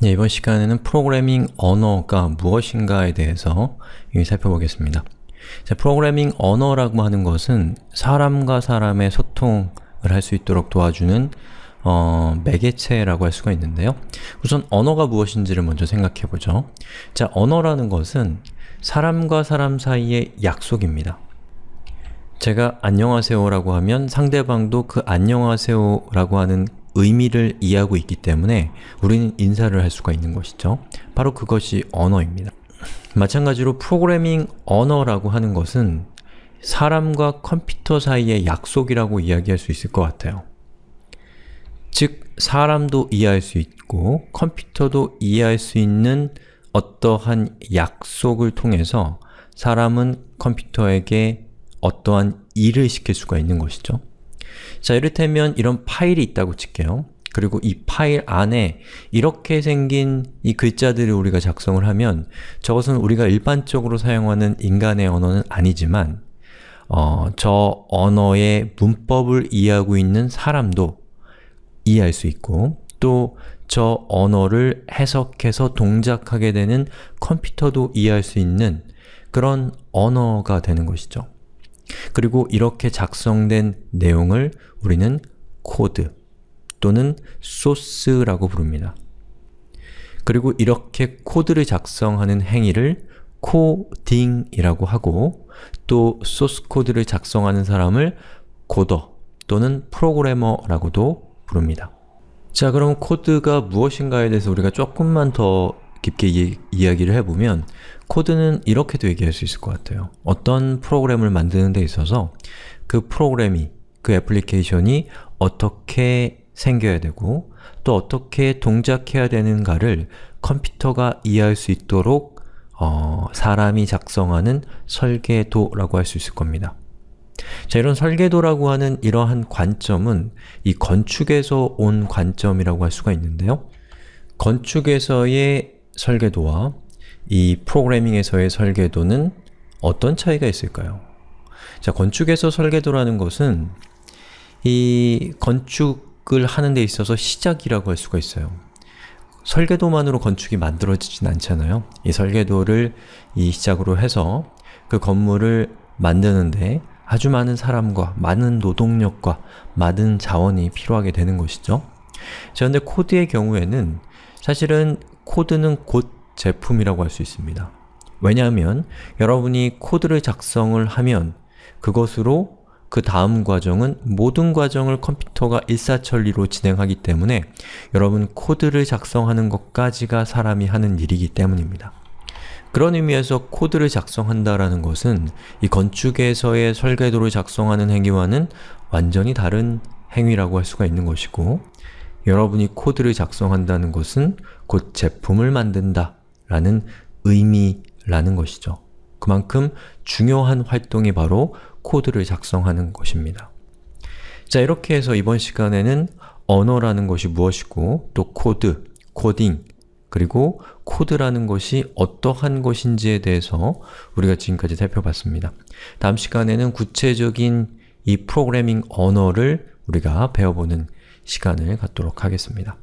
네, 이번 시간에는 프로그래밍 언어가 무엇인가에 대해서 살펴보겠습니다. 자, 프로그래밍 언어라고 하는 것은 사람과 사람의 소통을 할 수 있도록 도와주는 어, 매개체라고 할 수가 있는데요. 우선 언어가 무엇인지를 먼저 생각해보죠. 자, 언어라는 것은 사람과 사람 사이의 약속입니다. 제가 안녕하세요라고 하면 상대방도 그 안녕하세요라고 하는 의미를 이해하고 있기 때문에 우리는 인사를 할 수가 있는 것이죠. 바로 그것이 언어입니다. 마찬가지로 프로그래밍 언어라고 하는 것은 사람과 컴퓨터 사이의 약속이라고 이야기할 수 있을 것 같아요. 즉, 사람도 이해할 수 있고 컴퓨터도 이해할 수 있는 어떠한 약속을 통해서 사람은 컴퓨터에게 어떠한 일을 시킬 수가 있는 것이죠. 자, 이를테면 이런 파일이 있다고 칠게요. 그리고 이 파일 안에 이렇게 생긴 이 글자들을 우리가 작성을 하면 저것은 우리가 일반적으로 사용하는 인간의 언어는 아니지만 어, 저 언어의 문법을 이해하고 있는 사람도 이해할 수 있고 또 저 언어를 해석해서 동작하게 되는 컴퓨터도 이해할 수 있는 그런 언어가 되는 것이죠. 그리고 이렇게 작성된 내용을 우리는 코드 또는 소스라고 부릅니다. 그리고 이렇게 코드를 작성하는 행위를 코딩이라고 하고 또 소스 코드를 작성하는 사람을 코더 또는 프로그래머라고도 부릅니다. 자 그럼 코드가 무엇인가에 대해서 우리가 조금만 더 깊게 이, 이야기를 해보면 코드는 이렇게도 얘기할 수 있을 것 같아요. 어떤 프로그램을 만드는 데 있어서 그 프로그램이, 그 애플리케이션이 어떻게 생겨야 되고 또 어떻게 동작해야 되는가를 컴퓨터가 이해할 수 있도록 어, 사람이 작성하는 설계도라고 할 수 있을 겁니다. 자, 이런 설계도라고 하는 이러한 관점은 이 건축에서 온 관점이라고 할 수가 있는데요. 건축에서의 설계도와 이 프로그래밍에서의 설계도는 어떤 차이가 있을까요? 자, 건축에서 설계도라는 것은 이 건축을 하는 데 있어서 시작이라고 할 수가 있어요. 설계도만으로 건축이 만들어지진 않잖아요. 이 설계도를 이 시작으로 해서 그 건물을 만드는데 아주 많은 사람과 많은 노동력과 많은 자원이 필요하게 되는 것이죠. 자, 근데 코드의 경우에는 사실은 코드는 곧 제품이라고 할 수 있습니다. 왜냐하면 여러분이 코드를 작성을 하면 그것으로 그 다음 과정은 모든 과정을 컴퓨터가 일사천리로 진행하기 때문에 여러분 코드를 작성하는 것까지가 사람이 하는 일이기 때문입니다. 그런 의미에서 코드를 작성한다라는 것은 이 건축에서의 설계도를 작성하는 행위와는 완전히 다른 행위라고 할 수가 있는 것이고 여러분이 코드를 작성한다는 것은 곧 제품을 만든다 라는 의미라는 것이죠. 그만큼 중요한 활동이 바로 코드를 작성하는 것입니다. 자 이렇게 해서 이번 시간에는 언어라는 것이 무엇이고 또 코드, 코딩, 그리고 코드라는 것이 어떠한 것인지에 대해서 우리가 지금까지 살펴봤습니다. 다음 시간에는 구체적인 이 프로그래밍 언어를 우리가 배워보는 시간을 갖도록 하겠습니다.